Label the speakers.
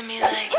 Speaker 1: to me like